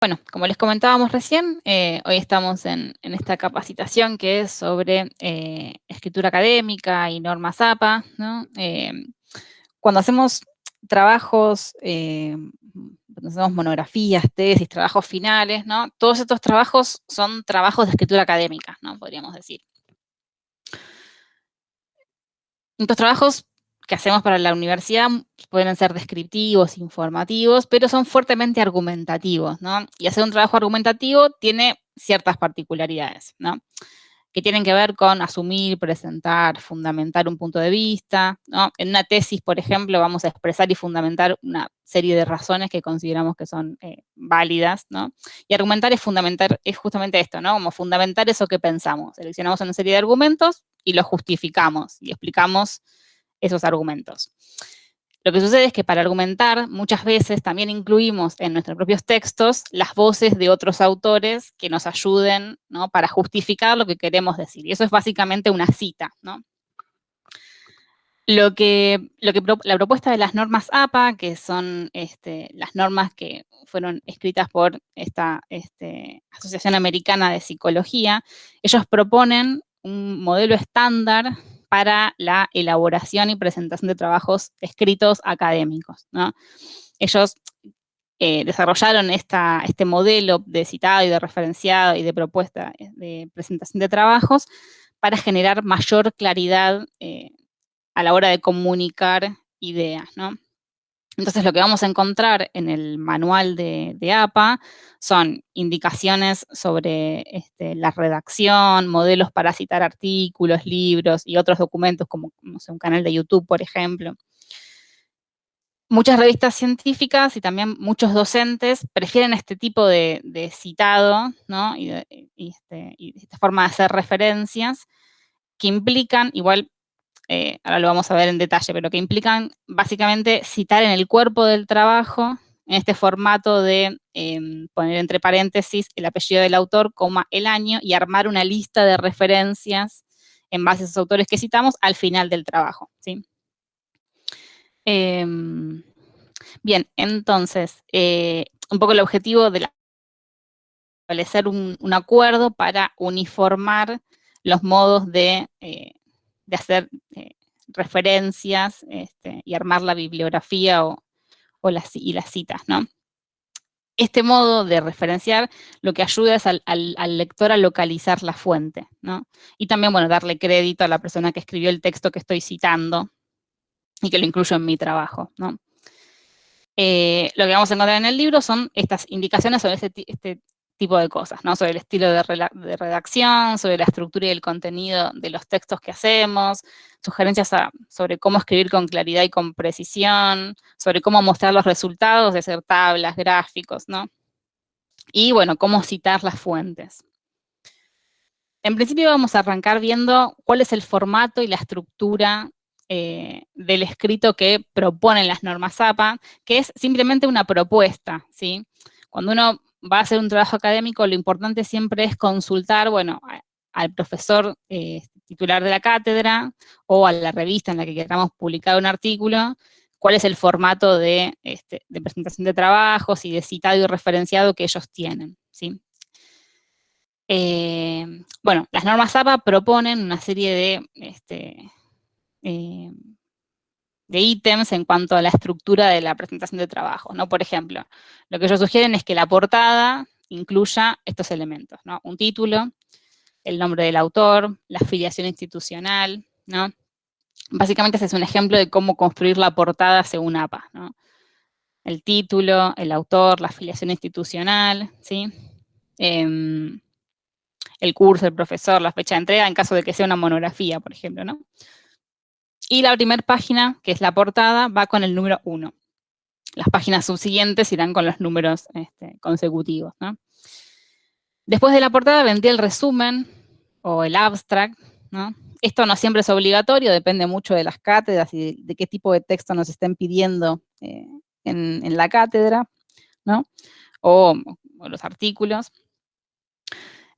Bueno, como les comentábamos recién, eh, hoy estamos en, esta capacitación que es sobre eh, escritura académica y normas APA. Eh, cuando hacemos trabajos, cuando hacemos monografías, tesis, trabajos finales, ¿no? todos estos trabajos son trabajos de escritura académica, ¿no? podríamos decir. Estos trabajos que hacemos para la universidad pueden ser descriptivos, informativos, pero son fuertemente argumentativos, ¿no? Y hacer un trabajo argumentativo tiene ciertas particularidades, ¿no? Que tienen que ver con asumir, presentar, fundamentar un punto de vista, ¿no? En una tesis, por ejemplo, vamos a expresar y fundamentar una serie de razones que consideramos que son eh, válidas, ¿no? Y argumentar es fundamentar, es justamente esto, ¿no? Como fundamentar eso que pensamos. Seleccionamos una serie de argumentos y los justificamos y explicamos esos argumentos. Lo que sucede es que para argumentar muchas veces también incluimos en nuestros propios textos las voces de otros autores que nos ayuden para justificar lo que queremos decir. Y eso es básicamente una cita. Lo que, lo que, la propuesta de las normas APA, que son este, las normas que fueron escritas por esta este, Asociación Americana de Psicología, ellos proponen un modelo estándar para la elaboración y presentación de trabajos escritos académicos. Ellos eh, desarrollaron este modelo de citado y de referenciado y de propuesta eh, de presentación de trabajos para generar mayor claridad eh, a la hora de comunicar ideas. Entonces lo que vamos a encontrar en el manual de, APA son indicaciones sobre este, la redacción, modelos para citar artículos, libros y otros documentos como un canal de YouTube, por ejemplo. Muchas revistas científicas y también muchos docentes prefieren este tipo de, citado y, este, y esta forma de hacer referencias que implican, igual eh, ahora lo vamos a ver en detalle, pero que implican básicamente citar en el cuerpo del trabajo, en este formato de em, poner entre paréntesis el apellido del autor, coma, el año, y armar una lista de referencias en base a esos autores que citamos al final del trabajo. ¿sí? Em, bien, entonces, eh, un poco el objetivo de establecer un, acuerdo para uniformar los modos de eh, de hacer eh, referencias este, y armar la bibliografía o, las, y las citas, ¿no? Este modo de referenciar lo que ayuda es al, lector a localizar la fuente, ¿no? Y también, bueno, darle crédito a la persona que escribió el texto que estoy citando y que lo incluyo en mi trabajo, ¿no? Eh, lo que vamos a encontrar en el libro son estas indicaciones sobre este, este tipo de cosas, ¿no? Sobre el estilo de, redacción, sobre la estructura y el contenido de los textos que hacemos, sugerencias sobre cómo escribir con claridad y con precisión, sobre cómo mostrar los resultados de hacer tablas, gráficos, ¿no? Y, bueno, cómo citar las fuentes. En principio vamos a arrancar viendo cuál es el formato y la estructura eh, del escrito que proponen las normas APA, que es simplemente una propuesta, ¿sí? Cuando uno va a hacer un trabajo académico, lo importante siempre es consultar, bueno, al profesor eh, titular de la cátedra o a la revista en la que queramos publicar un artículo, cuál es el formato de, este, presentación de trabajos y de citado y referenciado que ellos tienen, ¿sí? Eh, bueno, las normas APA proponen una serie de este, eh, de ítems en cuanto a la estructura de la presentación de trabajo, ¿no? Por ejemplo, lo que ellos sugieren es que la portada incluya estos elementos, ¿no? Un título, el nombre del autor, la afiliación institucional, ¿no? Básicamente ese es un ejemplo de cómo construir la portada según APA, ¿no? El título, el autor, la afiliación institucional, ¿sí? Em, el curso, el profesor, la fecha de entrega, en caso de que sea una monografía, por ejemplo, ¿no? Y la primera página, que es la portada, va con el número 1. Las páginas subsiguientes irán con los números este, consecutivos. Después de la portada vendría el resumen o el abstract. Esto no siempre es obligatorio, depende mucho de las cátedras y de, qué tipo de texto nos estén pidiendo eh, en, la cátedra, o, los artículos.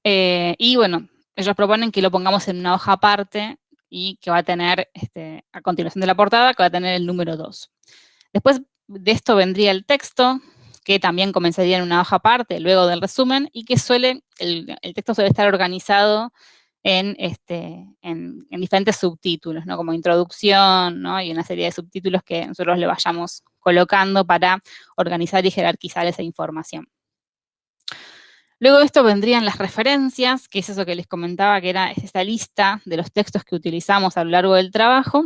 Eh, y bueno, ellos proponen que lo pongamos en una hoja aparte y que va a tener, este, a continuación de la portada, que va a tener el número 2. Después de esto vendría el texto, que también comenzaría en una hoja aparte, luego del resumen, y que suele, el, texto suele estar organizado en, este, en, diferentes subtítulos, ¿no? Como introducción, ¿no? Y una serie de subtítulos que nosotros le vayamos colocando para organizar y jerarquizar esa información. Luego de esto vendrían las referencias, que es eso que les comentaba, que era esta lista de los textos que utilizamos a lo largo del trabajo.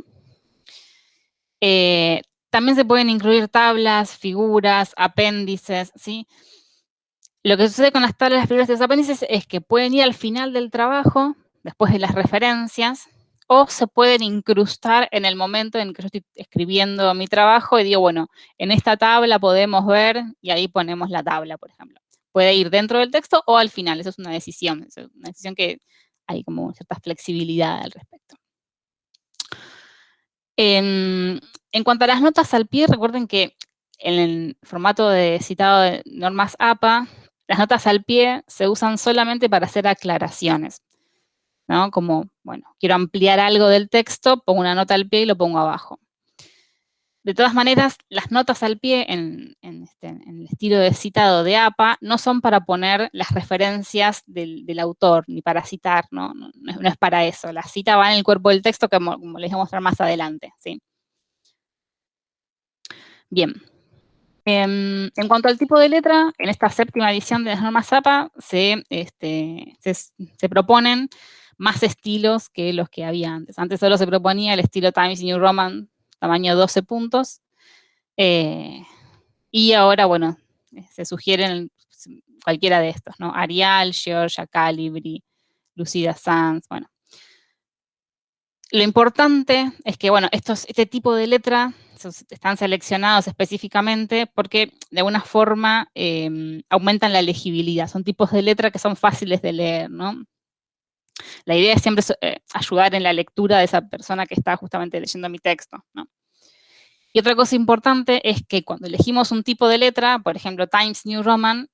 Eh, también se pueden incluir tablas, figuras, apéndices, ¿sí? Lo que sucede con las tablas, las figuras y los apéndices es que pueden ir al final del trabajo, después de las referencias, o se pueden incrustar en el momento en que yo estoy escribiendo mi trabajo y digo, bueno, en esta tabla podemos ver, y ahí ponemos la tabla, por ejemplo. Puede ir dentro del texto o al final, eso es una decisión, una decisión que hay como cierta flexibilidad al respecto. En, cuanto a las notas al pie, recuerden que en el formato de citado de normas APA, las notas al pie se usan solamente para hacer aclaraciones. ¿no? Como, bueno, quiero ampliar algo del texto, pongo una nota al pie y lo pongo abajo. De todas maneras, las notas al pie en, este, el estilo de citado de APA no son para poner las referencias del, autor, ni para citar, ¿no? No, es para eso. La cita va en el cuerpo del texto, como, les voy a mostrar más adelante, ¿sí? Bien. Em, en, cuanto al tipo de letra, en esta séptima edición de las normas APA se, este, se proponen más estilos que los que había antes. Antes solo se proponía el estilo Times New Roman tamaño 12 puntos. Eh, y ahora, bueno, se sugieren cualquiera de estos, ¿no? Arial, Georgia, Calibri, Lucida Sans, bueno. Lo importante es que, bueno, estos, este tipo de letra están seleccionados específicamente porque de alguna forma em, aumentan la legibilidad. Son tipos de letra que son fáciles de leer, ¿no? La idea es siempre eh, ayudar en la lectura de esa persona que está justamente leyendo mi texto, ¿no? Y otra cosa importante es que cuando elegimos un tipo de letra, por ejemplo, Times New Roman,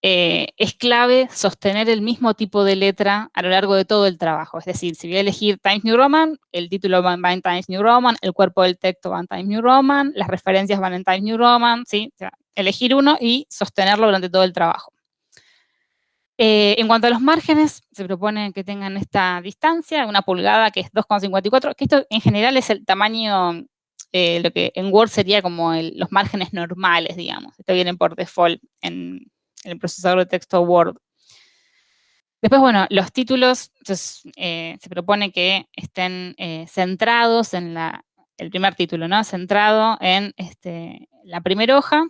eh, es clave sostener el mismo tipo de letra a lo largo de todo el trabajo. Es decir, si voy a elegir Times New Roman, el título va, en Times New Roman, el cuerpo del texto va en Times New Roman, las referencias van en Times New Roman, ¿sí? elegir uno y sostenerlo durante todo el trabajo. Eh, en cuanto a los márgenes, se propone que tengan esta distancia, una pulgada que es 2,54, que esto en general es el tamaño eh, lo que en Word sería como los márgenes normales, digamos. Esto viene por default en, el procesador de texto Word. Después, bueno, los títulos, eh, se propone que estén centrados en la, el primer título, ¿no? Centrado en este, la primera hoja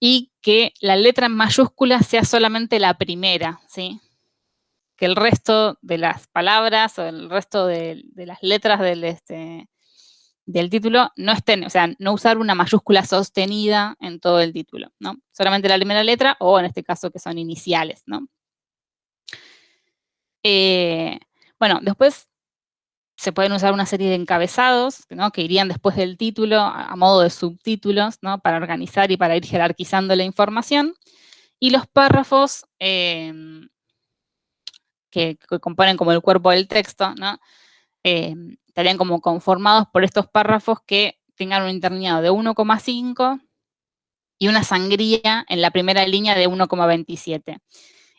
y que la letra en mayúscula sea solamente la primera, ¿sí? Que el resto de las palabras o el resto de, las letras del, este, del título no estén, o sea, no usar una mayúscula sostenida en todo el título, ¿no? Solamente la primera letra o en este caso que son iniciales, ¿no? Eh, bueno, después se pueden usar una serie de encabezados, ¿no? Que irían después del título a, modo de subtítulos, ¿no? Para organizar y para ir jerarquizando la información. Y los párrafos em, que, componen como el cuerpo del texto, ¿no? Em, estarían como conformados por estos párrafos que tengan un interlineado de 1,5 y una sangría en la primera línea de 1,27.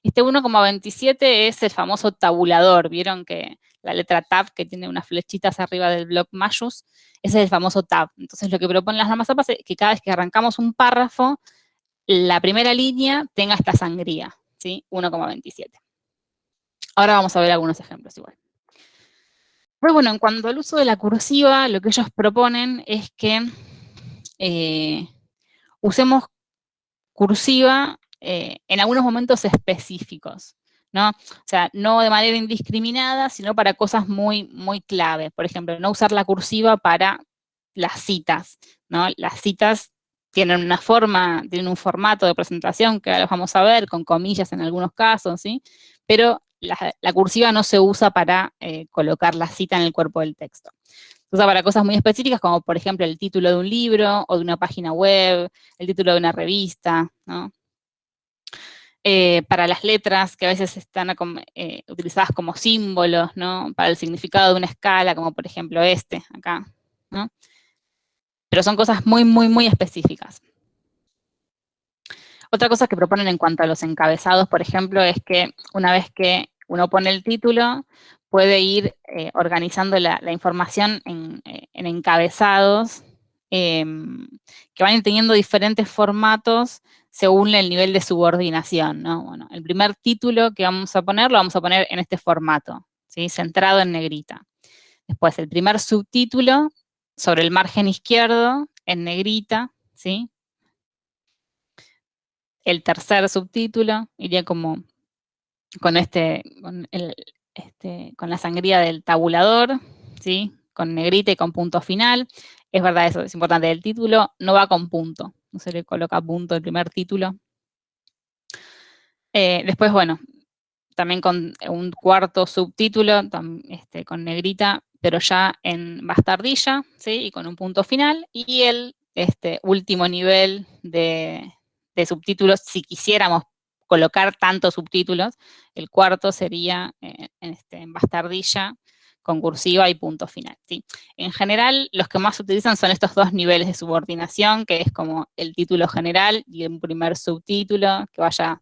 Este 1,27 es el famoso tabulador, vieron que la letra tab que tiene unas flechitas arriba del bloc mayús, ese es el famoso tab. Entonces lo que proponen las normas APA es que cada vez que arrancamos un párrafo, la primera línea tenga esta sangría, ¿sí? 1,27. Ahora vamos a ver algunos ejemplos igual. Pues bueno, en cuanto al uso de la cursiva, lo que ellos proponen es que eh, usemos cursiva eh, en algunos momentos específicos, ¿no? O sea, no de manera indiscriminada, sino para cosas muy, muy clave. Por ejemplo, no usar la cursiva para las citas, ¿no? Las citas tienen una forma, tienen un formato de presentación que ahora vamos a ver, con comillas en algunos casos, ¿sí? Pero la, cursiva no se usa para eh, colocar la cita en el cuerpo del texto. Se usa para cosas muy específicas, como por ejemplo el título de un libro, o de una página web, el título de una revista, ¿no? Eh, para las letras, que a veces están eh, utilizadas como símbolos, ¿no? Para el significado de una escala, como por ejemplo este, acá, ¿no? Pero son cosas muy, muy, muy específicas. Otra cosa que proponen en cuanto a los encabezados, por ejemplo, es que una vez que uno pone el título, puede ir eh, organizando la, información en, encabezados em, que van teniendo diferentes formatos según el nivel de subordinación, ¿no? Bueno, el primer título que vamos a poner, lo vamos a poner en este formato, ¿sí? Centrado en negrita. Después, el primer subtítulo sobre el margen izquierdo, en negrita, ¿sí? El tercer subtítulo iría como con este, con, este, con la sangría del tabulador, ¿sí? Con negrita y con punto final. Es verdad eso, es importante. El título no va con punto, no se le coloca punto el primer título. Eh, después, bueno, también con un cuarto subtítulo, este, con negrita, pero ya en bastardilla, ¿sí? Y con un punto final. Y el este, último nivel de, subtítulos, si quisiéramos colocar tantos subtítulos, el cuarto sería eh, este, en bastardilla, con cursiva y punto final. ¿sí? En general, los que más se utilizan son estos dos niveles de subordinación, que es como el título general y un primer subtítulo, que vaya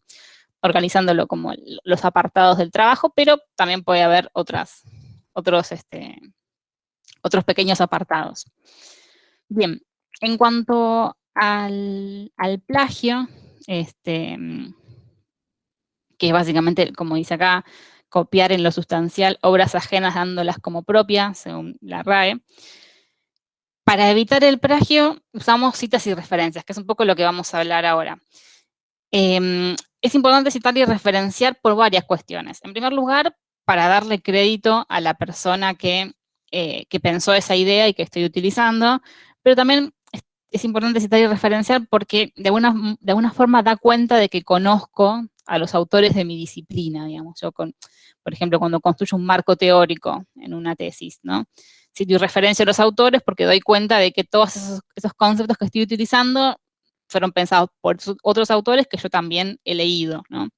organizándolo como los apartados del trabajo, pero también puede haber otras, otros, este, otros pequeños apartados. Bien, en cuanto al, plagio, este, que básicamente, como dice acá, copiar en lo sustancial obras ajenas dándolas como propias, según la RAE. Para evitar el plagio, usamos citas y referencias, que es un poco lo que vamos a hablar ahora. Em, es importante citar y referenciar por varias cuestiones. En primer lugar, para darle crédito a la persona que, eh, que pensó esa idea y que estoy utilizando, pero también es importante citar y referenciar porque de alguna, de alguna forma da cuenta de que conozco a los autores de mi disciplina, digamos. Yo, por ejemplo, cuando construyo un marco teórico en una tesis, ¿no? Cito y referencio a los autores porque doy cuenta de que todos esos, esos conceptos que estoy utilizando fueron pensados por otros autores que yo también he leído, ¿no?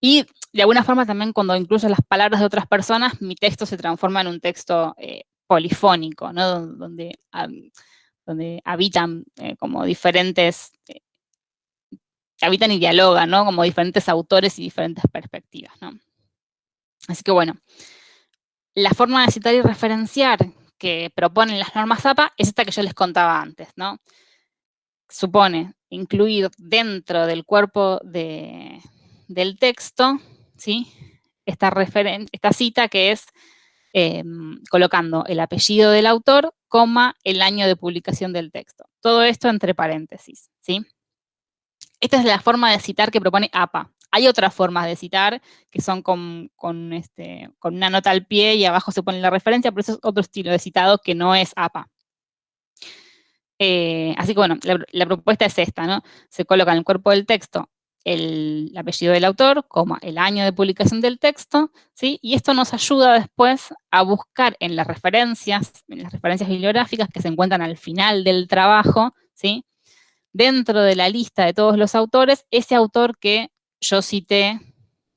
Y de alguna forma también cuando incluyo las palabras de otras personas, mi texto se transforma en un texto eh, polifónico, ¿no? Donde, donde habitan eh, como diferentes, eh, habitan y dialogan, ¿no? Como diferentes autores y diferentes perspectivas, ¿no? Así que bueno, la forma de citar y referenciar que proponen las normas APA es esta que yo les contaba antes, ¿no? Supone incluir dentro del cuerpo de, del texto, esta cita que es em, colocando el apellido del autor, coma, el año de publicación del texto. Todo esto entre paréntesis, ¿sí? Esta es la forma de citar que propone APA. Hay otras formas de citar que son con, este, con una nota al pie y abajo se pone la referencia, pero eso es otro estilo de citado que no es APA. Eh, así que bueno, la, propuesta es esta, ¿no? Se coloca en el cuerpo del texto el, apellido del autor, como el año de publicación del texto, ¿sí? Y esto nos ayuda después a buscar en las referencias, en las referencias bibliográficas que se encuentran al final del trabajo, ¿sí? Dentro de la lista de todos los autores, ese autor que yo cité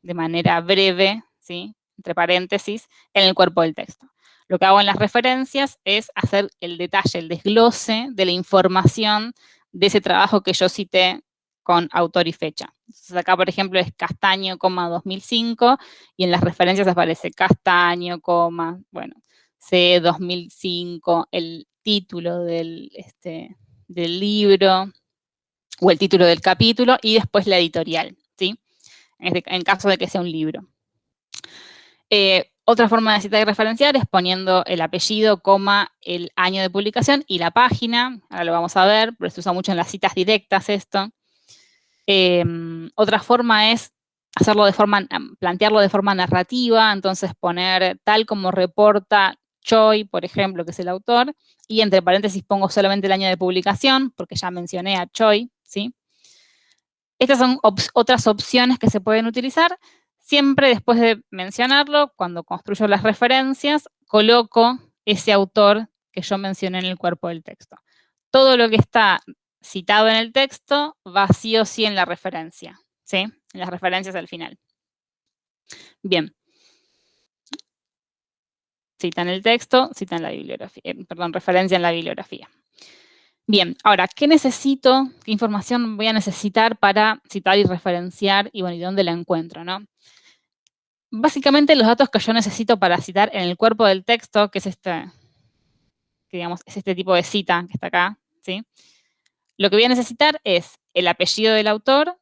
de manera breve, ¿sí? Entre paréntesis, en el cuerpo del texto. Lo que hago en las referencias es hacer el detalle, el desglose de la información de ese trabajo que yo cité con autor y fecha. Entonces acá, por ejemplo, es Castaño, 2005, y en las referencias aparece Castaño, bueno, C 2005, el título del, este, del libro, o el título del capítulo, y después la editorial, ¿sí? En, caso de que sea un libro. Eh, otra forma de citar y referenciar es poniendo el apellido, coma, el año de publicación y la página. Ahora lo vamos a ver, pero se usa mucho en las citas directas esto. Em, otra forma es hacerlo de forma, plantearlo de forma narrativa, entonces poner tal como reporta Choi, por ejemplo, que es el autor, y entre paréntesis pongo solamente el año de publicación, porque ya mencioné a Choi, ¿sí? Estas son otras opciones que se pueden utilizar. Siempre después de mencionarlo, cuando construyo las referencias, coloco ese autor que yo mencioné en el cuerpo del texto. Todo lo que está citado en el texto va sí o sí en la referencia, ¿sí? En las referencias al final. Bien. Cita en el texto, cita en la bibliografía, eh, perdón, referencia en la bibliografía. Bien, ahora, ¿qué necesito? ¿Qué información voy a necesitar para citar y referenciar? Y bueno, ¿y dónde la encuentro, no? Básicamente los datos que yo necesito para citar en el cuerpo del texto, que es este, que digamos, es este tipo de cita que está acá, ¿sí? Lo que voy a necesitar es el apellido del autor,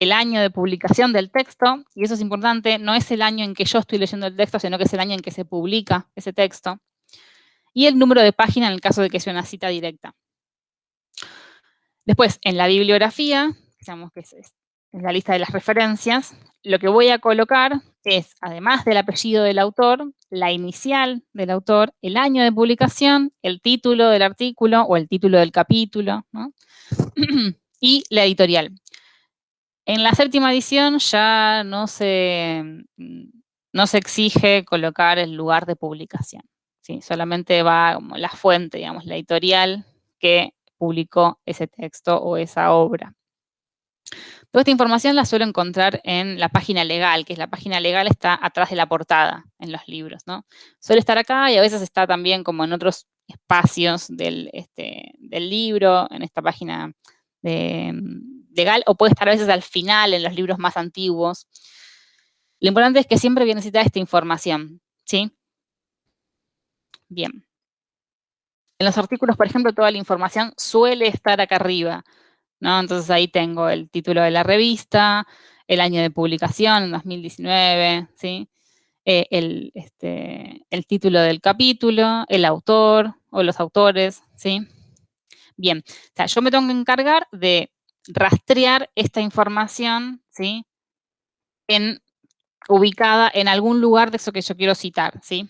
el año de publicación del texto, y eso es importante, no es el año en que yo estoy leyendo el texto, sino que es el año en que se publica ese texto, y el número de página en el caso de que sea una cita directa. Después, en la bibliografía, digamos que es, la lista de las referencias, lo que voy a colocar es, además del apellido del autor, la inicial del autor, el año de publicación, el título del artículo o el título del capítulo, y la editorial. En la séptima edición ya no se, no se exige colocar el lugar de publicación. ¿sí? Solamente va como la fuente, digamos, la editorial que publicó ese texto o esa obra. Toda esta información la suelo encontrar en la página legal, que es la página legal está atrás de la portada en los libros, ¿no? Suele estar acá y a veces está también como en otros espacios del, este, libro, en esta página mm, legal, o puede estar a veces al final en los libros más antiguos. Lo importante es que siempre voy a necesitar esta información, ¿sí? Bien. En los artículos, por ejemplo, toda la información suele estar acá arriba. Entonces ahí tengo el título de la revista, el año de publicación, en 2019, ¿sí? Eh, el, este, el título del capítulo, el autor o los autores, ¿sí? Bien, o sea, yo me tengo que encargar de rastrear esta información, ¿sí? En, ubicada en algún lugar de eso que yo quiero citar, ¿sí?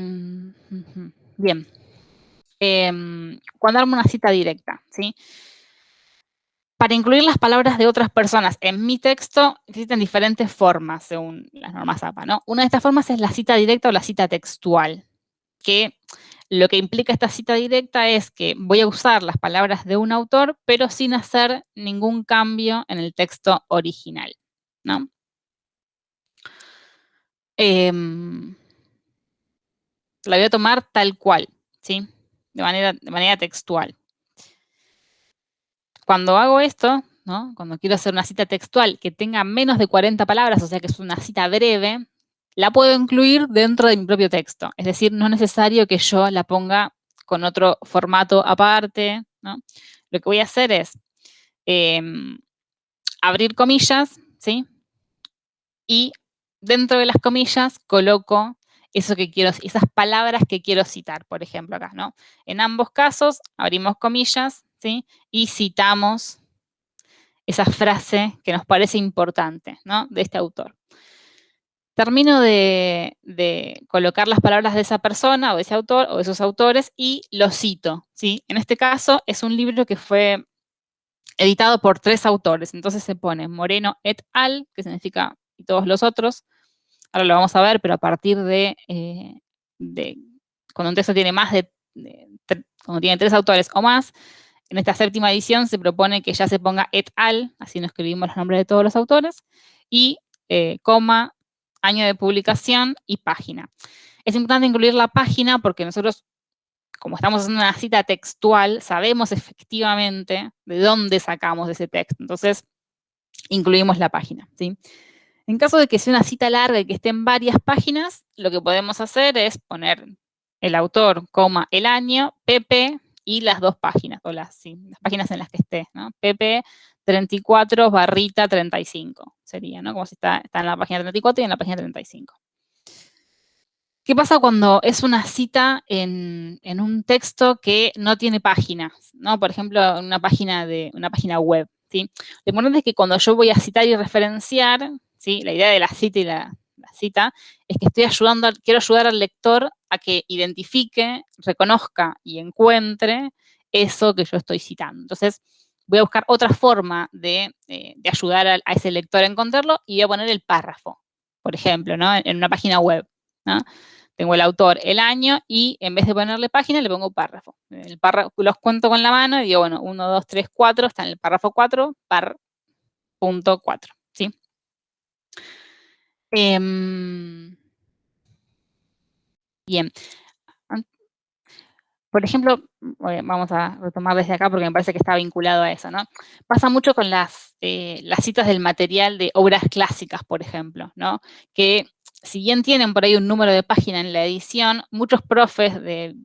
Mm, Bien. Em, cuando armo una cita directa, ¿sí? Para incluir las palabras de otras personas en mi texto existen diferentes formas según las normas APA, ¿no? Una de estas formas es la cita directa o la cita textual, que lo que implica esta cita directa es que voy a usar las palabras de un autor, pero sin hacer ningún cambio en el texto original, ¿no? Em, la voy a tomar tal cual, ¿sí? De manera, textual. Cuando hago esto, ¿no? cuando quiero hacer una cita textual que tenga menos de 40 palabras, o sea que es una cita breve, la puedo incluir dentro de mi propio texto. Es decir, no es necesario que yo la ponga con otro formato aparte. ¿no? Lo que voy a hacer es em, abrir comillas, ¿sí? Y dentro de las comillas coloco eso que quiero, esas palabras que quiero citar, por ejemplo, acá, ¿no? En ambos casos, abrimos comillas, ¿sí? Y citamos esa frase que nos parece importante, ¿no? De este autor. Termino de, colocar las palabras de esa persona o de ese autor o de esos autores y lo cito, ¿sí? En este caso es un libro que fue editado por tres autores, entonces se pone Moreno et al, que significa y todos los otros, ahora lo vamos a ver, pero a partir de, eh, cuando un texto tiene más de, cuando tiene tres autores o más, en esta séptima edición se propone que ya se ponga et al, así no escribimos los nombres de todos los autores, y eh, coma, año de publicación y página. Es importante incluir la página porque nosotros, como estamos haciendo una cita textual, sabemos efectivamente de dónde sacamos ese texto. Entonces, incluimos la página, ¿sí? En caso de que sea una cita larga y que esté en varias páginas, lo que podemos hacer es poner el autor, coma, el año, pp y las dos páginas, o las, páginas en las que esté, ¿no? pp 34 barrita 35 sería, ¿no? Como si está, en la página 34 y en la página 35. ¿Qué pasa cuando es una cita en, un texto que no tiene páginas? ¿no? Por ejemplo, una página, de, una página web. ¿sí? Lo importante es que cuando yo voy a citar y referenciar, la idea de la cita y la, cita es que estoy ayudando, quiero ayudar al lector a que identifique, reconozca y encuentre eso que yo estoy citando. Entonces, voy a buscar otra forma de, eh, ayudar a, ese lector a encontrarlo y voy a poner el párrafo, por ejemplo, en, una página web. Tengo el autor, el año, y en vez de ponerle página, le pongo párrafo. El párrafo los cuento con la mano y digo, bueno, 1, 2, 3, 4, está en el párrafo 4, par punto 4. Em, bien. por ejemplo, vamos a retomar desde acá porque me parece que está vinculado a eso, ¿no? Pasa mucho con las, eh, las citas del material de obras clásicas, por ejemplo, ¿no? Que si bien tienen por ahí un número de página en la edición, muchos profes de,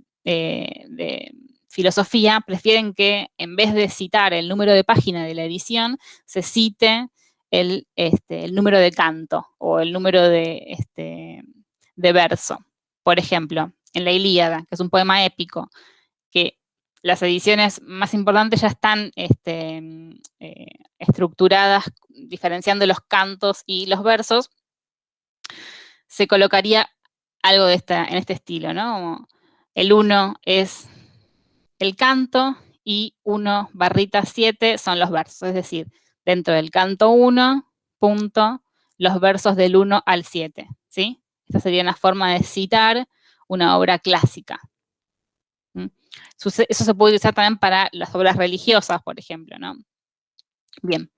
filosofía prefieren que en vez de citar el número de página de la edición, se cite el, este, el número de canto o el número de, este, de verso. Por ejemplo, en la Ilíada, que es un poema épico, que las ediciones más importantes ya están este, eh, estructuradas diferenciando los cantos y los versos, se colocaría algo de esta, en este estilo, ¿no? El 1 es el canto y 1 barrita 7 son los versos, es decir, dentro del canto 1, punto, los versos del 1 al 7, ¿sí? Esta sería una forma de citar una obra clásica. ¿Mm? Eso se puede usar también para las obras religiosas, por ejemplo, ¿no? Bien.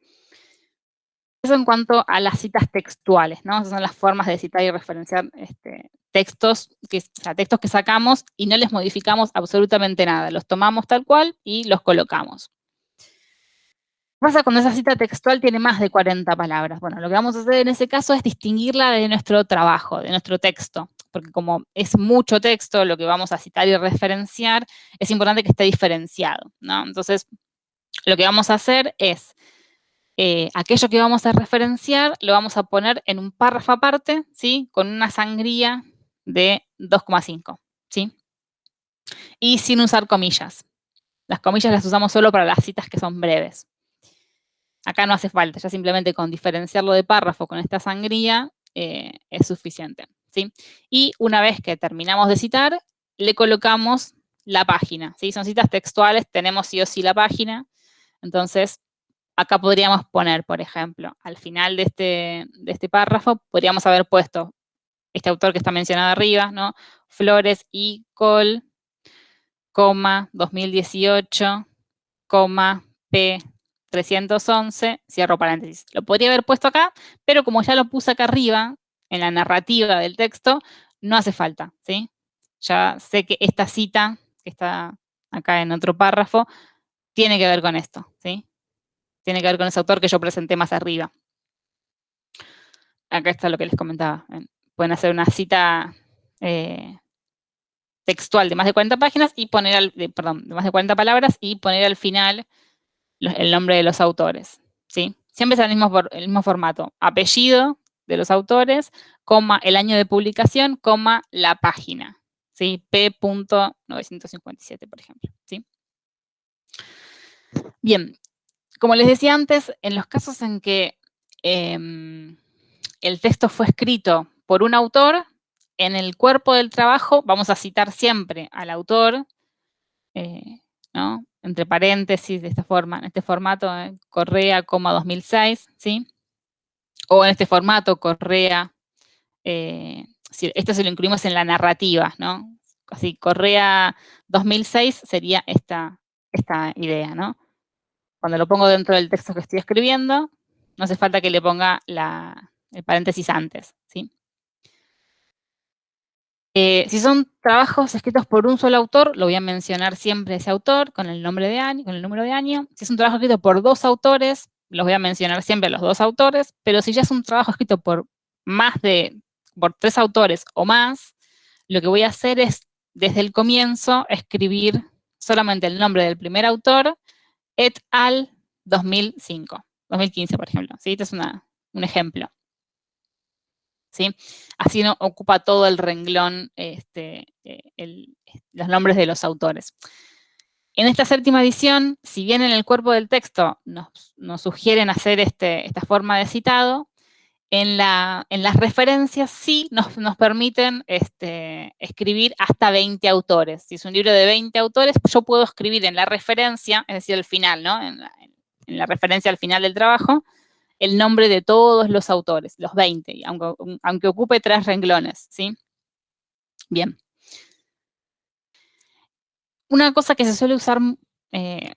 Eso en cuanto a las citas textuales, ¿no? Esas son las formas de citar y referenciar este, textos, que, textos que sacamos y no les modificamos absolutamente nada. Los tomamos tal cual y los colocamos. ¿Qué pasa cuando esa cita textual tiene más de 40 palabras? Bueno, lo que vamos a hacer en ese caso es distinguirla de nuestro trabajo, de nuestro texto porque como es mucho texto lo que vamos a citar y referenciar, es importante que esté diferenciado, ¿no? Entonces, lo que vamos a hacer es, eh, aquello que vamos a referenciar lo vamos a poner en un párrafo aparte, ¿sí? Con una sangría de 2,5, ¿sí? Y sin usar comillas. Las comillas las usamos solo para las citas que son breves. Acá no hace falta, ya simplemente con diferenciarlo de párrafo con esta sangría eh, es suficiente. Y una vez que terminamos de citar, le colocamos la página, ¿sí? Son citas textuales, tenemos sí o sí la página. Entonces, acá podríamos poner, por ejemplo, al final de este, de este párrafo, podríamos haber puesto este autor que está mencionado arriba, ¿no? Flores y Col, coma, 2018, coma, P, 311, cierro paréntesis. Lo podría haber puesto acá, pero como ya lo puse acá arriba, en la narrativa del texto, no hace falta, ¿sí? Ya sé que esta cita, que está acá en otro párrafo, tiene que ver con esto, ¿sí? Tiene que ver con ese autor que yo presenté más arriba. Acá está lo que les comentaba. Pueden hacer una cita eh, textual de más de 40 páginas y poner, al, perdón, de más de 40 palabras y poner al final el nombre de los autores, ¿sí? Siempre es el mismo, formato. Apellido, de los autores, coma el año de publicación, coma la página, ¿sí? P.957, por ejemplo, ¿sí? Bien, como les decía antes, en los casos en que em, el texto fue escrito por un autor, en el cuerpo del trabajo vamos a citar siempre al autor, eh, ¿no? Entre paréntesis, de esta forma, en este formato, eh, Correa, 2006, ¿sí? o en este formato, Correa, eh, esto se lo incluimos en la narrativa, ¿no? Así, Correa 2006 sería esta, esta idea, ¿no? Cuando lo pongo dentro del texto que estoy escribiendo, no hace falta que le ponga el paréntesis antes, ¿sí? Eh, si son trabajos escritos por un solo autor, lo voy a mencionar siempre ese autor con el nombre de año, con el número de año. Si es un trabajo escrito por dos autores, los voy a mencionar siempre los dos autores, pero si ya es un trabajo escrito por más de, por tres autores o más, lo que voy a hacer es, desde el comienzo, escribir solamente el nombre del primer autor, et al 2005, 2015, por ejemplo. ¿sí? Este es un ejemplo. ¿Sí? Así no ocupa todo el renglón este, eh, los nombres de los autores. En esta séptima edición, si bien en el cuerpo del texto nos, sugieren hacer este, esta forma de citado, en, las referencias sí nos, permiten este, escribir hasta 20 autores. Si es un libro de 20 autores, yo puedo escribir en la referencia, es decir, al final, ¿no? En la, referencia al final del trabajo, el nombre de todos los autores, los 20, aunque, aunque ocupe tres renglones, ¿sí? Bien. Una cosa que se suele usar eh,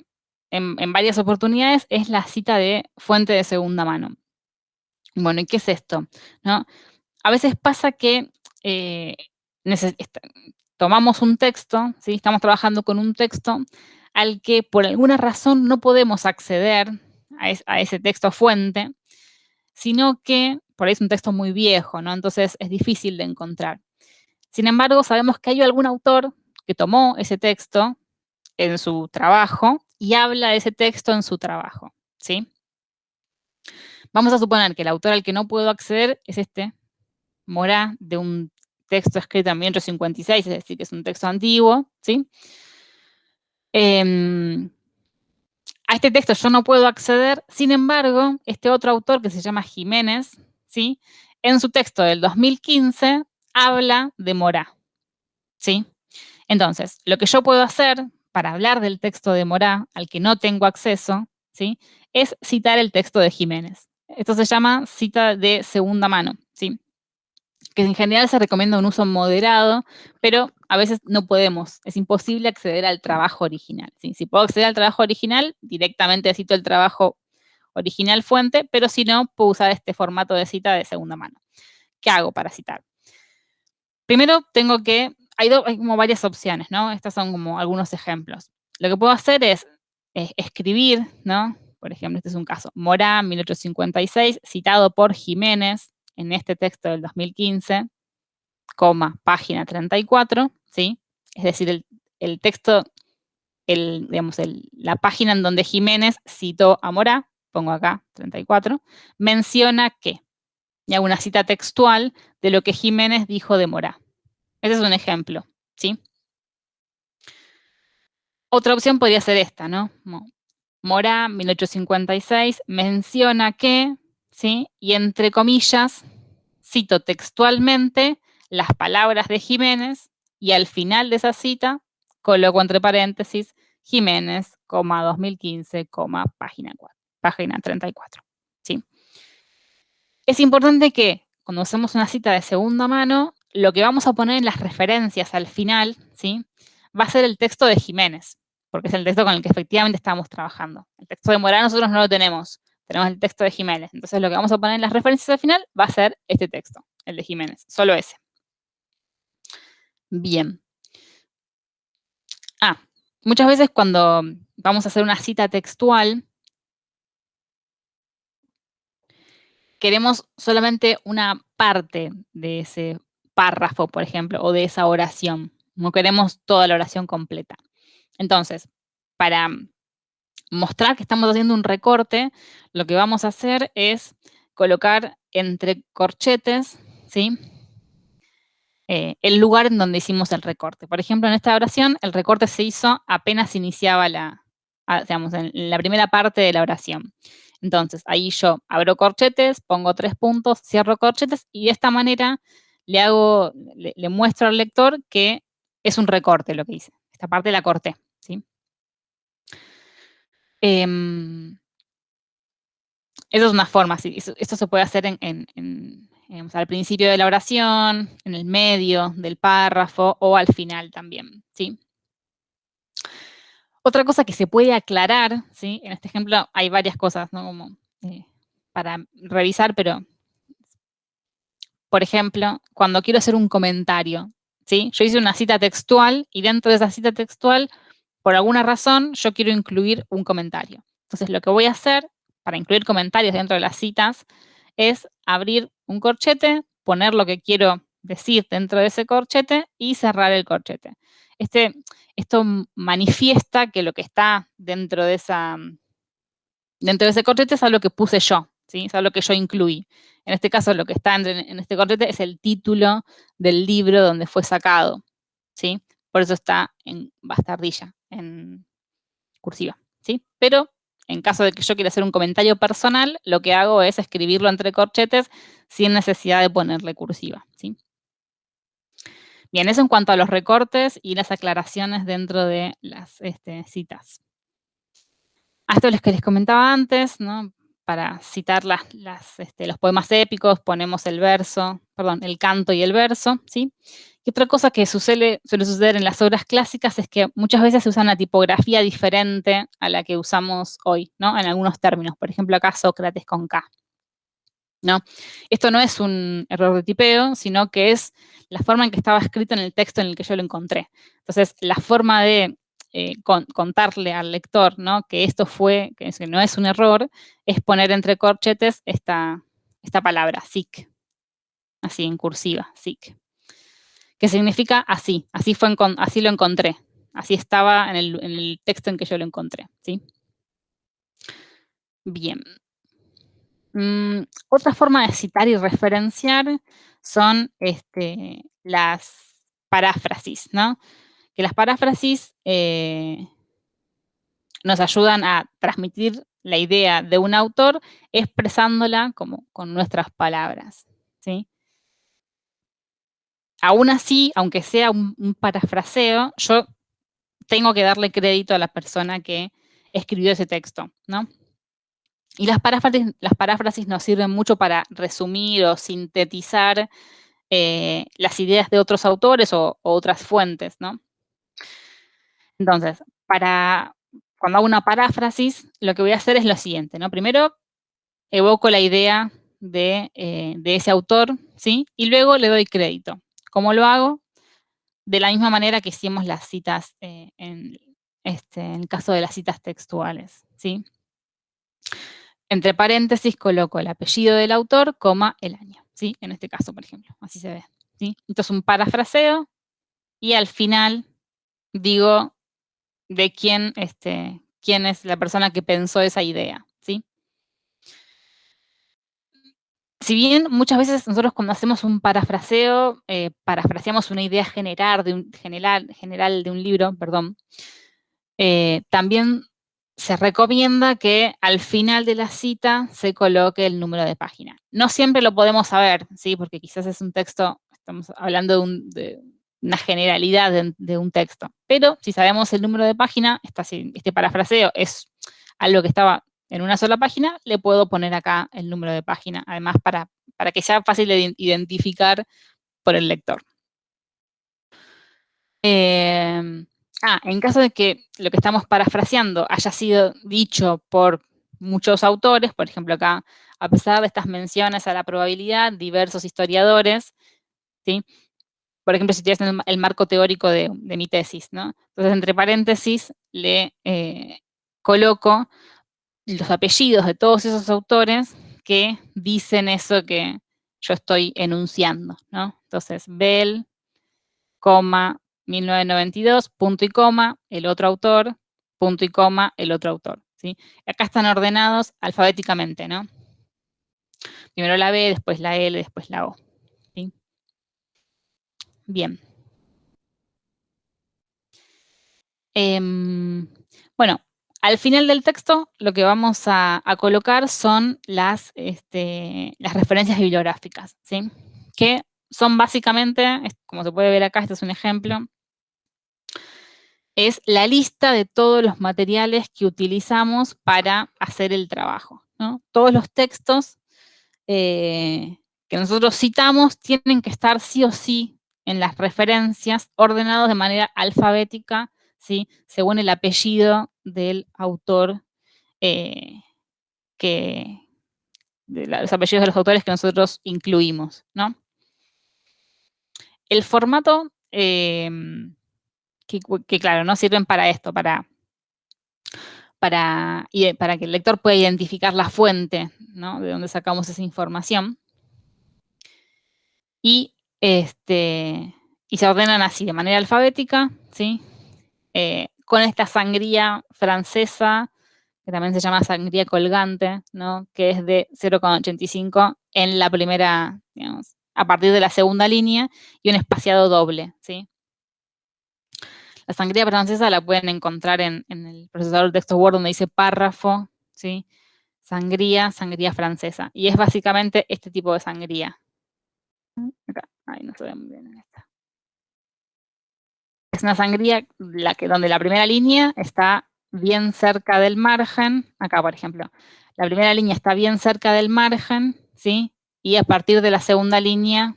en, varias oportunidades es la cita de fuente de segunda mano. Bueno, ¿y qué es esto? ¿No? A veces pasa que eh, tomamos un texto, ¿sí? estamos trabajando con un texto al que por alguna razón no podemos acceder a, ese texto fuente, sino que por ahí es un texto muy viejo, ¿no? Entonces es difícil de encontrar. Sin embargo, sabemos que hay algún autor que tomó ese texto en su trabajo y habla de ese texto en su trabajo, ¿sí? Vamos a suponer que el autor al que no puedo acceder es este, Morá, de un texto escrito en 1856, es decir, que es un texto antiguo, ¿sí? Em, a este texto yo no puedo acceder, sin embargo, este otro autor que se llama Jiménez, ¿sí? En su texto del 2015 habla de Morá, ¿sí? Entonces, lo que yo puedo hacer para hablar del texto de Morá, al que no tengo acceso, ¿sí? Es citar el texto de Jiménez. Esto se llama cita de segunda mano, ¿sí? que en general se recomienda un uso moderado, pero a veces no podemos, es imposible acceder al trabajo original. Si puedo acceder al trabajo original, directamente cito el trabajo original fuente, pero si no, puedo usar este formato de cita de segunda mano. ¿Qué hago para citar? Primero tengo que, hay, como varias opciones, ¿no? Estos son como algunos ejemplos. Lo que puedo hacer es, es escribir, ¿no? Por ejemplo, este es un caso, Morán, 1856, citado por Jiménez, en este texto del 2015, coma, página 34, ¿sí? Es decir, el, texto, el, digamos, la página en donde Jiménez citó a Morá, pongo acá 34, menciona que, y hago una cita textual de lo que Jiménez dijo de Morá. Ese es un ejemplo, ¿sí? Otra opción podría ser esta, ¿no? Morá, 1856, menciona que, ¿sí? Y entre comillas, cito textualmente las palabras de Jiménez y al final de esa cita coloco entre paréntesis Jiménez, 2015, página, 4, página 34. ¿sí? Es importante que cuando hacemos una cita de segunda mano, lo que vamos a poner en las referencias al final, ¿sí? va a ser el texto de Jiménez, porque es el texto con el que efectivamente estamos trabajando. El texto de Morán nosotros no lo tenemos, tenemos el texto de Jiménez. Entonces lo que vamos a poner en las referencias al final va a ser este texto, el de Jiménez, solo ese. Bien. Ah, muchas veces cuando vamos a hacer una cita textual, queremos solamente una parte de ese párrafo, por ejemplo, o de esa oración. No queremos toda la oración completa. Entonces, para mostrar que estamos haciendo un recorte, lo que vamos a hacer es colocar entre corchetes, ¿sí? Eh, el lugar en donde hicimos el recorte. Por ejemplo, en esta oración, el recorte se hizo apenas iniciaba la, digamos, en la primera parte de la oración. Entonces, ahí yo abro corchetes, pongo tres puntos, cierro corchetes, y de esta manera le hago, le muestro al lector que es un recorte lo que hice. Esta parte la corté. Em, esa es una forma, sí, esto se puede hacer en, al principio de la oración, en el medio del párrafo o al final también, ¿sí? Otra cosa que se puede aclarar, ¿sí? En este ejemplo hay varias cosas, ¿no? Como eh, para revisar, pero, por ejemplo, cuando quiero hacer un comentario, ¿sí? Yo hice una cita textual y dentro de esa cita textual por alguna razón yo quiero incluir un comentario. Entonces lo que voy a hacer para incluir comentarios dentro de las citas es abrir un corchete, poner lo que quiero decir dentro de ese corchete y cerrar el corchete. Este, esto manifiesta que lo que está dentro de, esa, dentro de ese corchete es algo que puse yo, ¿sí? es algo que yo incluí. En este caso, lo que está en, en este corchete es el título del libro donde fue sacado. ¿sí? Por eso está en bastardilla, en cursiva, ¿sí? Pero en caso de que yo quiera hacer un comentario personal, lo que hago es escribirlo entre corchetes sin necesidad de ponerle cursiva, ¿sí? Bien, eso en cuanto a los recortes y las aclaraciones dentro de las este, citas. A esto que les comentaba antes, ¿no? Para citar las, este, los poemas épicos, ponemos el verso, perdón, el canto y el verso, ¿sí? Y otra cosa que suele, suele suceder en las obras clásicas es que muchas veces se usa una tipografía diferente a la que usamos hoy, ¿no? En algunos términos. Por ejemplo, acá Sócrates con K. ¿no? Esto no es un error de tipeo, sino que es la forma en que estaba escrito en el texto en el que yo lo encontré. Entonces, la forma de eh, contarle al lector ¿no? que esto fue, que no es un error, es poner entre corchetes esta, esta palabra, SIC, así en cursiva, SIC, que significa así, así, fue así lo encontré, así estaba en el, texto en que yo lo encontré, ¿sí? Bien, Mm, otra forma de citar y referenciar son este, las paráfrasis, ¿no? Que las paráfrasis eh, nos ayudan a transmitir la idea de un autor expresándola como con nuestras palabras, ¿sí? Aún así, aunque sea un, parafraseo, yo tengo que darle crédito a la persona que escribió ese texto, ¿no? Y las paráfrasis, nos sirven mucho para resumir o sintetizar eh, las ideas de otros autores o, otras fuentes, ¿no? Entonces, para, cuando hago una paráfrasis, lo que voy a hacer es lo siguiente, ¿no? Primero, evoco la idea de, eh, ese autor, ¿sí? Y luego le doy crédito. ¿Cómo lo hago? De la misma manera que hicimos las citas eh, en, este, en el caso de las citas textuales, ¿sí? Entre paréntesis coloco el apellido del autor, coma, el año, ¿sí? En este caso, por ejemplo, así se ve, ¿sí? Entonces un parafraseo y al final digo de quién, este, quién es la persona que pensó esa idea, ¿sí? Si bien muchas veces nosotros cuando hacemos un parafraseo, eh, parafraseamos una idea general de un, libro, perdón, eh, también se recomienda que al final de la cita se coloque el número de página. No siempre lo podemos saber, ¿sí? porque quizás es un texto, estamos hablando de, una generalidad de, un texto, pero si sabemos el número de página, este parafraseo es algo que estaba en una sola página, le puedo poner acá el número de página, además para, para que sea fácil de identificar por el lector. Eh, Ah, en caso de que lo que estamos parafraseando haya sido dicho por muchos autores, por ejemplo acá, a pesar de estas menciones a la probabilidad, diversos historiadores, ¿sí? Por ejemplo, si tienes el marco teórico de, mi tesis, ¿no? Entonces, entre paréntesis, le eh, coloco los apellidos de todos esos autores que dicen eso que yo estoy enunciando, ¿no? Entonces, Bell, coma, 1992, punto y coma, el otro autor, punto y coma, el otro autor. ¿sí? Acá están ordenados alfabéticamente, ¿no? Primero la B, después la L, después la O. ¿sí? Bien. Em, bueno, al final del texto lo que vamos a, colocar son las, este, referencias bibliográficas. Que son básicamente, como se puede ver acá, este es un ejemplo, es la lista de todos los materiales que utilizamos para hacer el trabajo. Todos los textos eh, que nosotros citamos tienen que estar sí o sí en las referencias ordenados de manera alfabética, según el apellido del autor, eh, que, de los apellidos de los autores que nosotros incluimos. ¿no? El formato eh, que, claro, no sirven para esto, para, para, para que el lector pueda identificar la fuente, ¿no? De donde sacamos esa información. Y, este, y se ordenan así, de manera alfabética, ¿sí? Eh, con esta sangría francesa, que también se llama sangría colgante, ¿no? Que es de 0,85 en la primera, digamos, a partir de la segunda línea, y un espaciado doble, ¿sí? La sangría francesa la pueden encontrar en, el procesador de texto Word donde dice párrafo, ¿sí? Sangría, sangría francesa. Y es básicamente este tipo de sangría. no se ve muy bien en esta. Es una sangría la que, donde la primera línea está bien cerca del margen. Acá, por ejemplo. La primera línea está bien cerca del margen, ¿sí? Y a partir de la segunda línea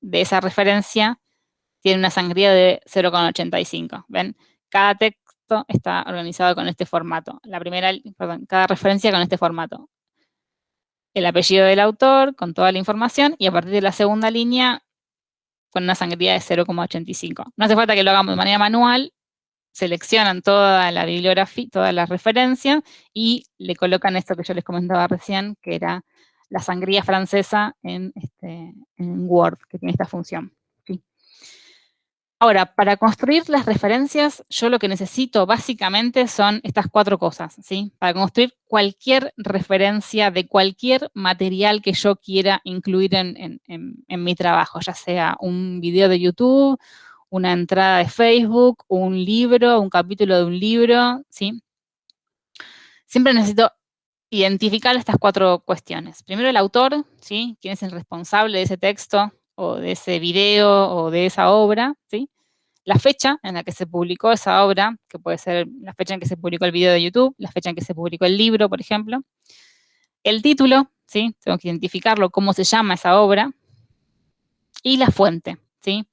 de esa referencia tiene una sangría de 0,85. ¿Ven? Cada texto está organizado con este formato. La primera, cada referencia con este formato. el apellido del autor con toda la información y a partir de la segunda línea con una sangría de 0,85. No hace falta que lo hagamos de manera manual, seleccionan toda la bibliografía, todas las referencias y le colocan esto que yo les comentaba recién, que era la sangría francesa en, este, en Word, que tiene esta función. Ahora, para construir las referencias, yo lo que necesito básicamente son estas cuatro cosas, ¿sí? Para construir cualquier referencia de cualquier material que yo quiera incluir en, mi trabajo, ya sea un video de YouTube, una entrada de Facebook, un libro, un capítulo de un libro, ¿sí? Siempre necesito identificar estas cuatro cuestiones. Primero el autor, ¿sí? ¿Quién es el responsable de ese texto o de ese video o de esa obra, ¿sí? La fecha en la que se publicó esa obra, que puede ser la fecha en que se publicó el video de YouTube, la fecha en que se publicó el libro, por ejemplo. El título, ¿sí? Tengo que identificarlo, cómo se llama esa obra. Y la fuente, ¿sí?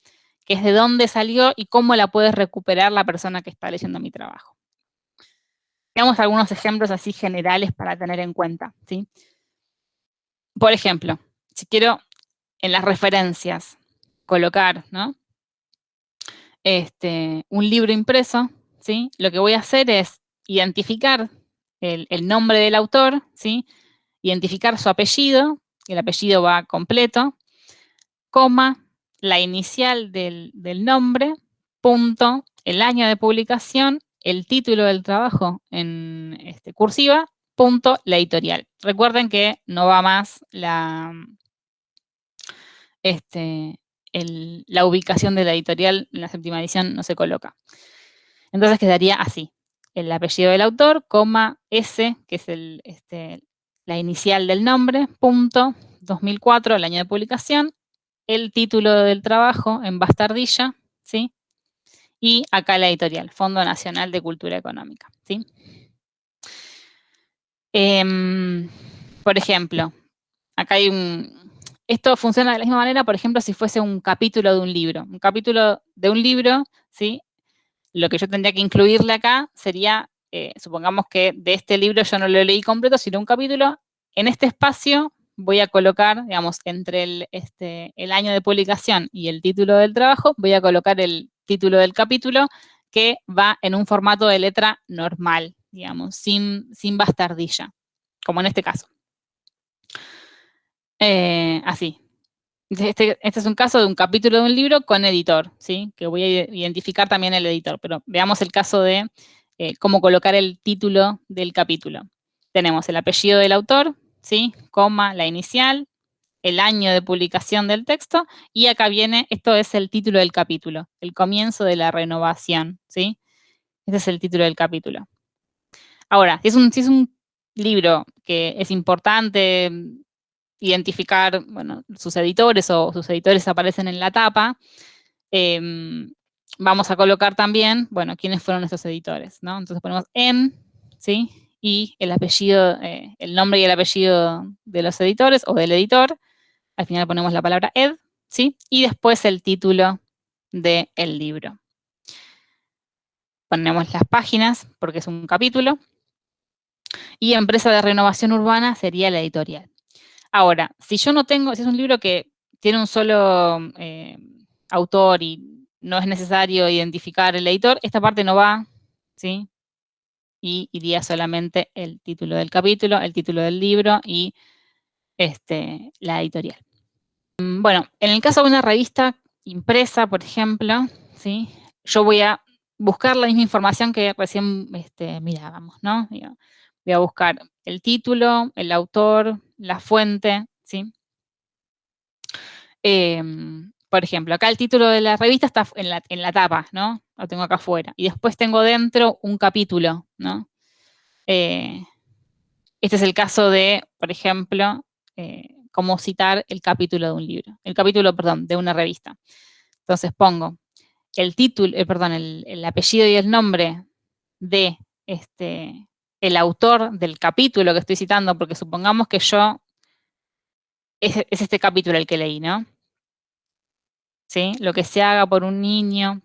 Que es de dónde salió y cómo la puede recuperar la persona que está leyendo mi trabajo. Veamos algunos ejemplos así generales para tener en cuenta, ¿sí? Por ejemplo, si quiero en las referencias colocar, ¿no? Este, un libro impreso, ¿sí? Lo que voy a hacer es identificar el, nombre del autor, ¿sí? Identificar su apellido, el apellido va completo, coma, la inicial del, nombre, punto, el año de publicación, el título del trabajo en este, cursiva, punto, la editorial. Recuerden que no va más la, este, la ubicación de la editorial en la séptima edición no se coloca. Entonces quedaría así. El apellido del autor, coma, S, que es este, la inicial del nombre, punto, 2004, el año de publicación, el título del trabajo en bastardilla, ¿sí? Y acá la editorial, Fondo Nacional de Cultura Económica, ¿sí? Em, por ejemplo, acá hay un, esto funciona de la misma manera, por ejemplo, si fuese un capítulo de un libro. Un capítulo de un libro, ¿sí? Lo que yo tendría que incluirle acá sería, eh, supongamos que de este libro yo no lo leí completo, sino un capítulo. En este espacio voy a colocar, digamos, entre el, este, el año de publicación y el título del trabajo, voy a colocar el título del capítulo que va en un formato de letra normal, digamos, sin, sin bastardilla, como en este caso. Eh, así. Este, este, es un caso de un capítulo de un libro con editor, ¿sí? Que voy a identificar también el editor, pero veamos el caso de eh, cómo colocar el título del capítulo. Tenemos el apellido del autor, ¿sí? Coma, la inicial, el año de publicación del texto, y acá viene, esto es el título del capítulo, el comienzo de la renovación, ¿sí? Este es el título del capítulo. Ahora, si es un, si es un libro que es importante, identificar, bueno, sus editores o sus editores aparecen en la tapa, em, vamos a colocar también, bueno, quiénes fueron estos editores, ¿no? Entonces ponemos en, ¿sí? Y el apellido, eh, el nombre y el apellido de los editores o del editor. Al final ponemos la palabra ed, ¿sí? Y después el título del libro. Ponemos las páginas, porque es un capítulo. Y empresa de renovación urbana sería la editorial. Ahora, si yo no tengo, si es un libro que tiene un solo eh, autor y no es necesario identificar el editor, esta parte no va, ¿sí? Y iría solamente el título del capítulo, el título del libro y este, la editorial. Mm, bueno, en el caso de una revista impresa, por ejemplo, ¿sí? Yo voy a buscar la misma información que recién este, mirábamos, ¿no? Voy a buscar el título, el autor, la fuente, ¿sí? Em, por ejemplo, acá el título de la revista está en la, en la, tapa, ¿no? Lo tengo acá afuera. Y después tengo dentro un capítulo, ¿no? Eh, este es el caso de, por ejemplo, eh, cómo citar el capítulo de un libro. El capítulo, perdón, de una revista. Entonces pongo el título, eh, perdón, el, el, apellido y el nombre de este, el autor del capítulo que estoy citando, porque supongamos que yo, es, este capítulo el que leí, ¿no? ¿Sí? Lo que se haga por un niño,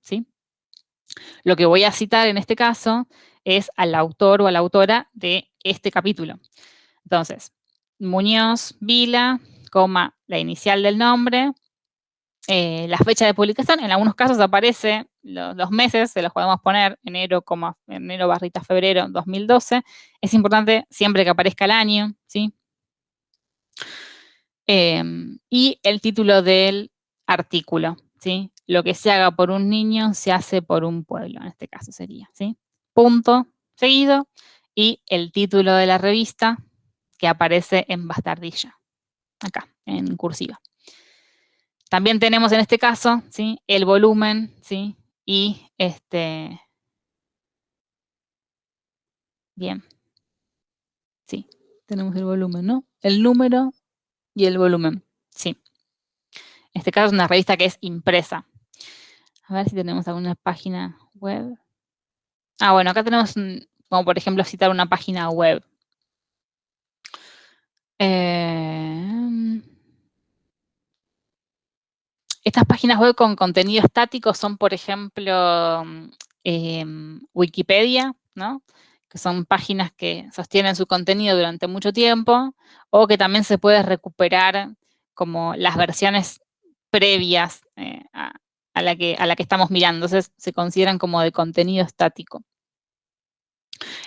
¿sí? Lo que voy a citar en este caso es al autor o a la autora de este capítulo. Entonces, Muñoz Vila, coma, la inicial del nombre, eh, la fecha de publicación, en algunos casos aparece los, meses, se los podemos poner, enero, enero barrita febrero 2012. Es importante siempre que aparezca el año, ¿sí? Em, y el título del artículo, ¿sí? Lo que se haga por un niño se hace por un pueblo, en este caso sería, ¿sí? Punto, seguido, y el título de la revista que aparece en bastardilla, acá, en cursiva. También tenemos en este caso, ¿sí? El volumen, ¿sí? Y este... Bien. Sí, tenemos el volumen, ¿no? El número y el volumen, sí. En este caso es una revista que es impresa. A ver si tenemos alguna página web. Ah, bueno, acá tenemos, como por ejemplo, citar una página web. Eh, estas páginas web con contenido estático son, por ejemplo, em, Wikipedia, ¿no? que son páginas que sostienen su contenido durante mucho tiempo, o que también se puede recuperar como las versiones previas eh, a, la que, a la que estamos mirando. Entonces, se consideran como de contenido estático.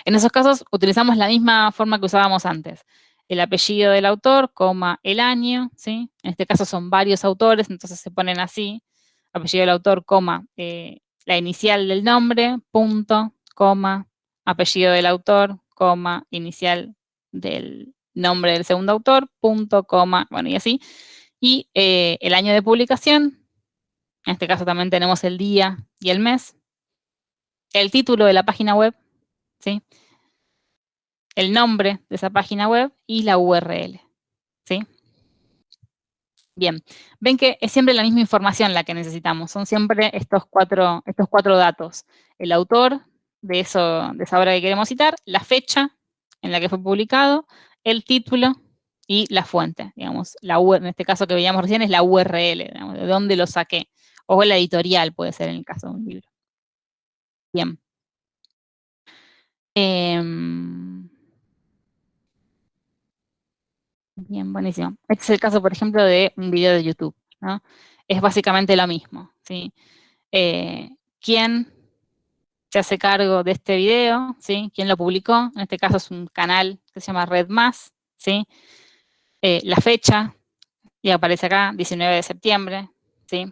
En esos casos, utilizamos la misma forma que usábamos antes el apellido del autor, coma, el año, ¿sí? En este caso son varios autores, entonces se ponen así, apellido del autor, coma, eh, la inicial del nombre, punto, coma, apellido del autor, coma, inicial del nombre del segundo autor, punto, coma, bueno, y así. Y eh, el año de publicación, en este caso también tenemos el día y el mes. El título de la página web, ¿sí? El nombre de esa página web y la URL. ¿Sí? Bien, ven que es siempre la misma información la que necesitamos, son siempre estos cuatro, estos cuatro datos. El autor de, eso, de esa obra que queremos citar, la fecha en la que fue publicado, el título y la fuente, digamos, la en este caso que veíamos recién es la URL, de dónde lo saqué, o la editorial puede ser en el caso de un libro. Bien. Em, Bien, buenísimo. Este es el caso, por ejemplo, de un video de YouTube, ¿no? Es básicamente lo mismo, ¿sí? Eh, ¿Quién se hace cargo de este video? ¿Sí? ¿Quién lo publicó? En este caso es un canal que se llama Red Más, ¿sí? Eh, la fecha, y aparece acá, 19 de septiembre, ¿sí?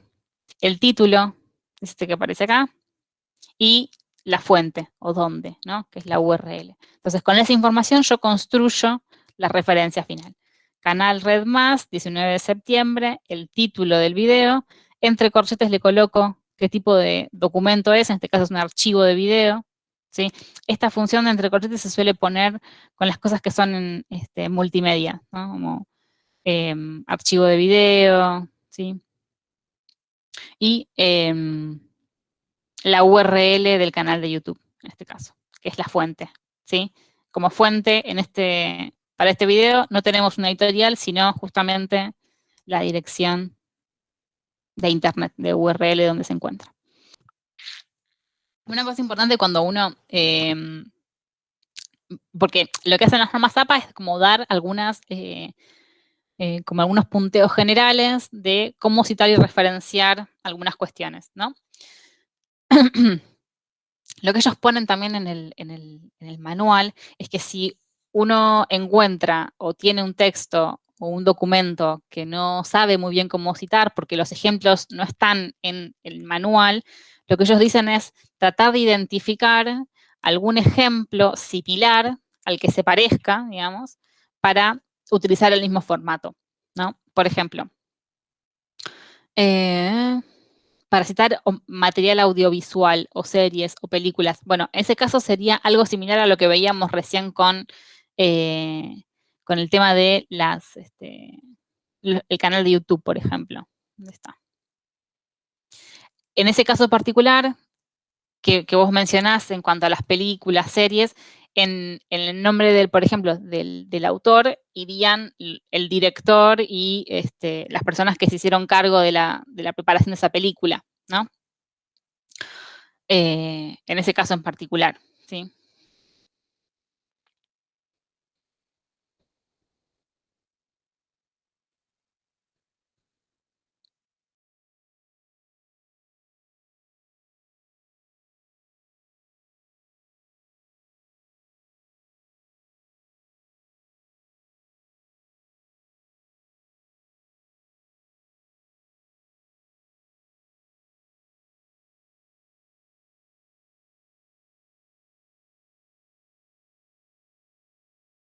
El título, es este que aparece acá, y la fuente, o dónde, ¿no? Que es la URL. Entonces, con esa información yo construyo la referencia final. Canal Red Más, 19 de septiembre, el título del video. Entre corchetes le coloco qué tipo de documento es, en este caso es un archivo de video. ¿sí? Esta función de entre corchetes se suele poner con las cosas que son en este, multimedia, como em, archivo de video, ¿sí? y em, la URL del canal de YouTube, en este caso, que es la fuente. ¿sí? Como fuente, en este, para este video no tenemos una editorial, sino justamente la dirección de internet, de URL donde se encuentra. Una cosa importante cuando uno, em, porque lo que hacen las normas APA es como dar algunas, eh, eh, como algunos punteos generales de cómo citar y referenciar algunas cuestiones, ¿no? lo que ellos ponen también en el, en el manual es que si uno encuentra o tiene un texto o un documento que no sabe muy bien cómo citar porque los ejemplos no están en el manual, lo que ellos dicen es tratar de identificar algún ejemplo similar al que se parezca, digamos, para utilizar el mismo formato, ¿no? Por ejemplo, eh, para citar material audiovisual o series o películas, bueno, en ese caso sería algo similar a lo que veíamos recién con eh, con el tema de las, este, el canal de YouTube, por ejemplo. ¿Dónde está? En ese caso particular, que, vos mencionás en cuanto a las películas, series, en, el nombre del, por ejemplo, del, autor, irían el director y este, las personas que se hicieron cargo de la, preparación de esa película, ¿no? Eh, en ese caso en particular, ¿sí?